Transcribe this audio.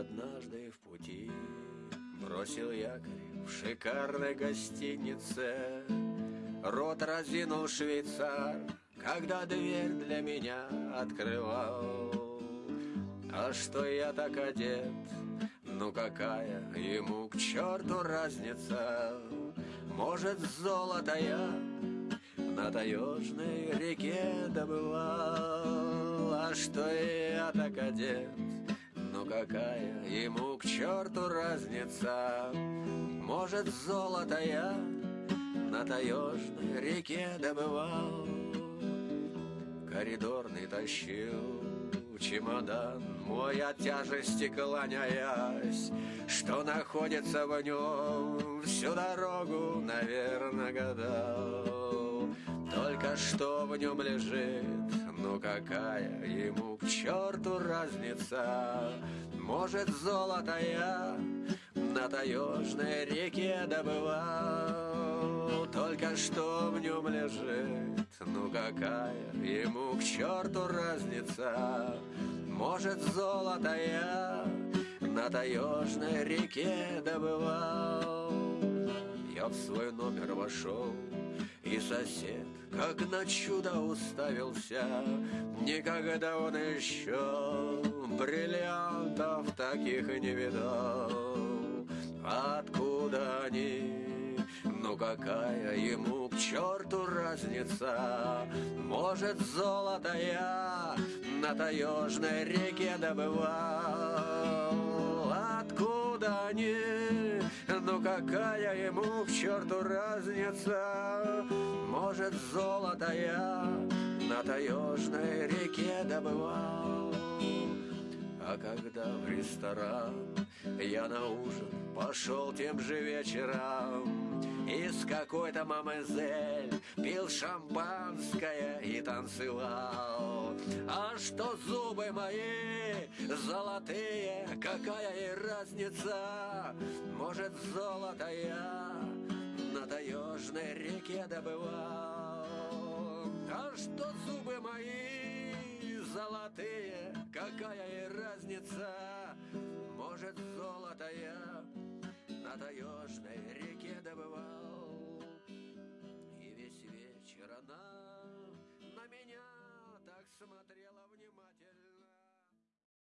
однажды в пути Бросил якорь в шикарной гостинице. Рот разинул швейцар, когда дверь для меня открывал. А что я так одет, ну какая ему к черту разница? Может золото я на таежной реке добывал? А что я так одет, ну какая ему к черту разница. Может золото я на таежной реке добывал Коридорный тащил чемодан мой от тяжести клоняясь Что находится в нем всю дорогу, наверное, гадал что в нем лежит, ну какая ему к черту разница? Может золото я на таежной реке добывал? Только что в нем лежит, ну какая ему к черту разница? Может золото я на таежной реке добывал? Я в свой номер вошел сосед, как на чудо уставился Никогда он еще бриллиантов таких не видал Откуда они? Ну какая ему к черту разница? Может золото я на таежной реке добывал Откуда они? Какая ему к черту разница? Может золото я на таежной реке добывал А когда в ресторан я на ужин пошел тем же вечером И с какой-то мамезель пил шампанское и танцевал А что зубы мои золотые, какая и разница, может, золото я на таежной реке добывал. А что зубы мои золотые, какая и разница, может, золото я на таежной реке добывал. И весь вечер она на меня так смотрела внимательно.